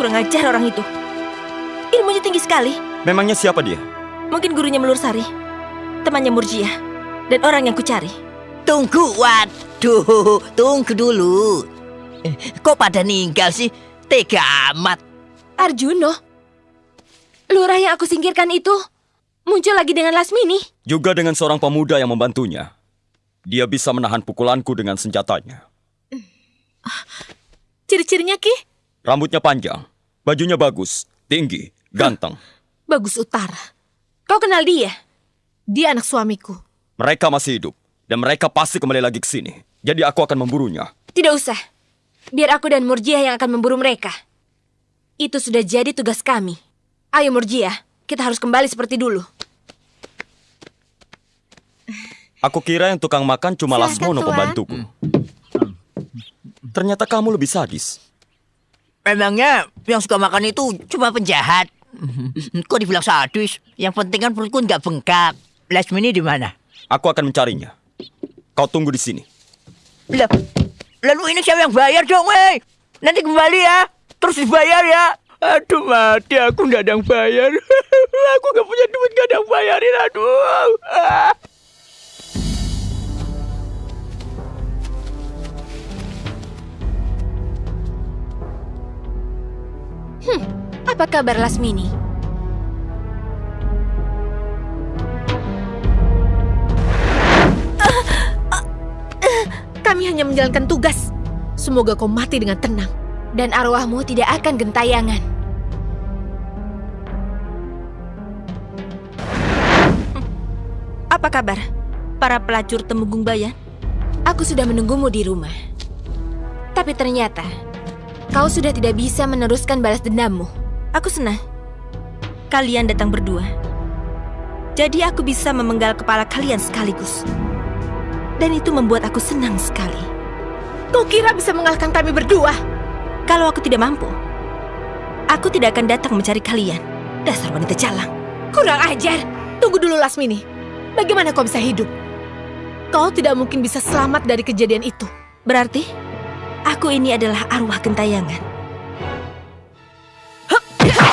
Kurang ajar orang itu. Ilmunya tinggi sekali. Memangnya siapa dia? Mungkin gurunya Melur Sari, temannya Murjia, dan orang yang kucari. Tunggu, waduh, tunggu dulu. Eh, Kok pada ninggal sih? Tega amat. Arjuno, lurah yang aku singkirkan itu muncul lagi dengan Lasmini. Juga dengan seorang pemuda yang membantunya. Dia bisa menahan pukulanku dengan senjatanya. Ciri-cirinya Ki, Rambutnya panjang, bajunya bagus, tinggi, ganteng. bagus utara. Kau kenal dia? Dia anak suamiku. Mereka masih hidup, dan mereka pasti kembali lagi ke sini. Jadi aku akan memburunya. Tidak usah. Biar aku dan Murjia yang akan memburu mereka. Itu sudah jadi tugas kami. Ayo Murjia, kita harus kembali seperti dulu. Aku kira yang tukang makan cuma Silahkan, Lasmono pembantuku. Ternyata kamu lebih sadis. Memangnya yang suka makan itu cuma penjahat? Kok dibilang sadis? Yang penting kan perutku nggak bengkak. Lasmini di mana? Aku akan mencarinya. Kau tunggu di sini. Lah, lalu ini siapa yang bayar dong, weh? Nanti kembali ya. Terus dibayar ya. Aduh mati, aku nggak ada yang bayar. aku nggak punya duit, nggak ada yang bayarin. Aduh. Ah. Apa kabar Lasmini? Kami hanya menjalankan tugas. Semoga kau mati dengan tenang. Dan arwahmu tidak akan gentayangan. Apa kabar? Para pelacur Temenggung Bayan? Aku sudah menunggumu di rumah. Tapi ternyata, kau sudah tidak bisa meneruskan balas dendammu. Aku senang. Kalian datang berdua. Jadi aku bisa memenggal kepala kalian sekaligus. Dan itu membuat aku senang sekali. Kau kira bisa mengalahkan kami berdua? Kalau aku tidak mampu, aku tidak akan datang mencari kalian. Dasar wanita jalang. Kurang ajar. Tunggu dulu Lasmini. Bagaimana kau bisa hidup? Kau tidak mungkin bisa selamat dari kejadian itu. Berarti, aku ini adalah arwah gentayangan. Murtia!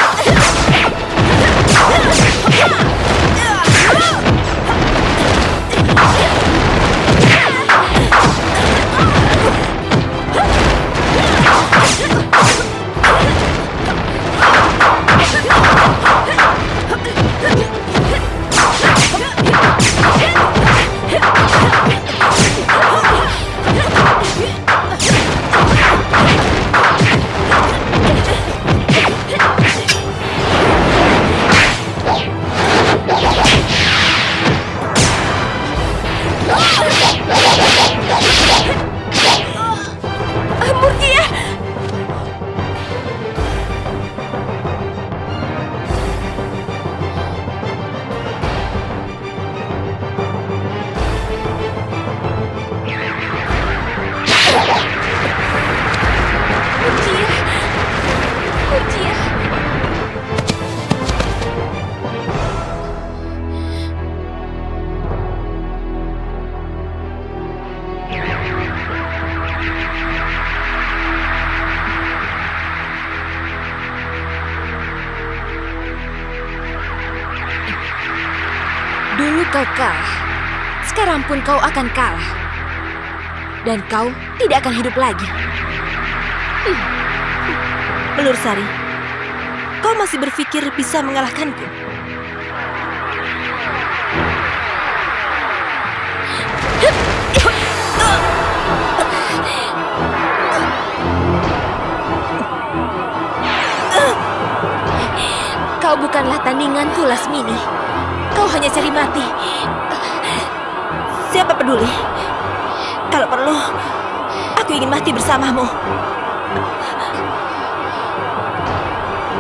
Kau kalah, sekarang pun kau akan kalah. Dan kau tidak akan hidup lagi. Hmm. Melur Sari, kau masih berpikir bisa mengalahkanku? Kau bukanlah tandinganku, Lasmini. Kau hanya cari mati. Siapa peduli? Kalau perlu, aku ingin mati bersamamu.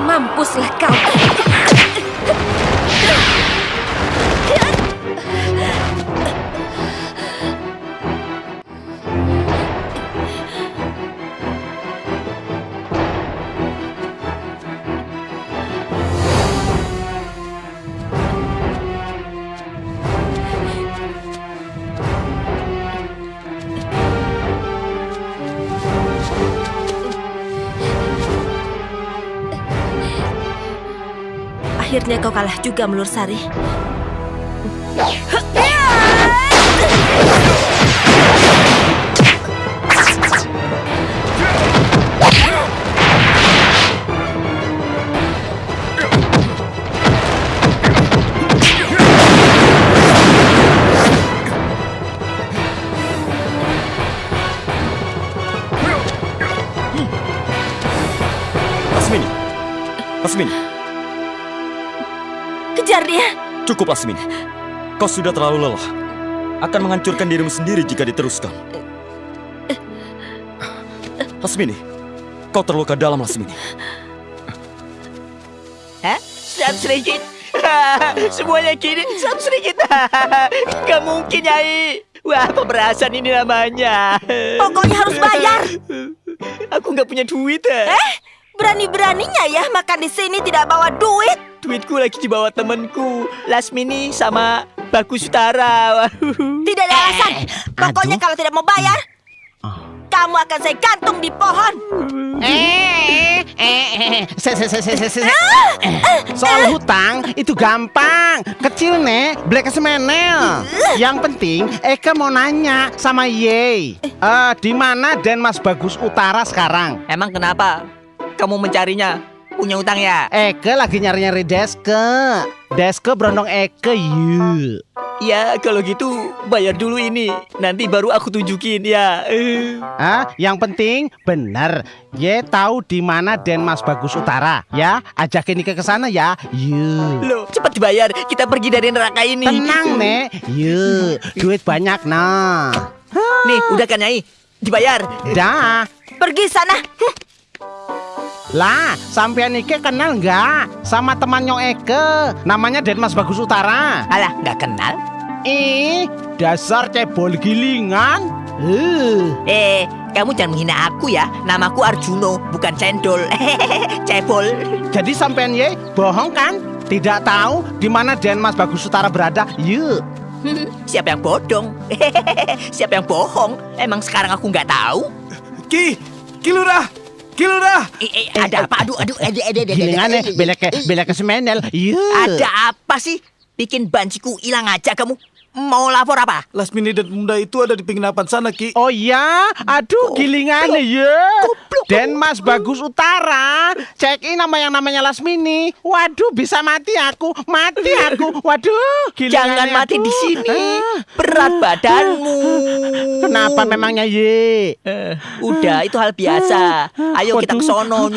Mampuslah kau. Akhirnya kau kalah juga, Melur Sari. Lasmini. Lasmini, Kejar dia! cukup Lasmini. Kau sudah terlalu lelah. Akan menghancurkan dirimu sendiri jika diteruskan. Lasmini, kau terluka dalam Lasmini. Hah? Seratus ringgit? Semuanya gini seratus ringgit. Gak mungkin, Nyai. Wah, pemerasan ini namanya. Pokoknya harus bayar. Aku nggak punya duit. Eh? Eh, berani-beraninya ya makan di sini tidak bawa duit. Duitku lagi dibawa temanku. Lasmini sama Bagus Utara. Tidak ada alasan. Pokoknya aduh. kalau tidak mau bayar, kamu akan saya gantung di pohon. Eh, eh, eh, se, se, se, se, se, se. Soal hutang itu gampang, kecil nek, black semenel. Yang penting Eka mau nanya sama Ye. Eh, di mana Den Mas Bagus Utara sekarang? Emang kenapa? Kamu mencarinya? Punya utang ya? Eke lagi nyari-nyari Deske. Deske berondong Eke yuk. Ya, kalau gitu bayar dulu ini. Nanti baru aku tunjukin ya. Eh. Ah, yang penting benar. Ye tahu di mana Den Mas Bagus Utara, ya. Ajakin Ike ke sana ya. Yuk. Loh, cepat dibayar. Kita pergi dari neraka ini. Tenang, Nek. Yuk, duit banyak nah. Nih, udah kan Nyai? Dibayar. Dah. Pergi sana. Lah, sampean Ike kenal nggak sama temannya Eke? Namanya Denmas Bagus Utara. Alah, nggak kenal? Ih, dasar cebol gilingan. Uh. Eh, kamu jangan menghina aku ya. Namaku Arjuno, bukan cendol. Cebol. Jadi sampean Ye bohong kan? Tidak tahu di mana Denmas Bagus Utara berada? Yuk. Siapa yang bodong? Siapa yang bohong? Emang sekarang aku nggak tahu? Ki, Ki Lurah, Ki Lurah. Eh, eh, ada apa? Aduh, aduh, ada, ada, ada, Gilingan belek ke belek semenel. Yuk. Ada apa sih? Bikin banciku hilang aja kamu. Mau lapor apa? Lasmini dan pemuda itu ada di penginapan sana, Ki. Oh ya, aduh gilingan ya. Den Mas Bagus Utara, check in nama yang namanya Lasmini. Waduh, bisa mati aku, mati aku. Waduh, gilingan Jangan mati di sini. Berat badanmu. Kenapa memangnya ye? Udah, itu hal biasa. Ayo kita ke sono.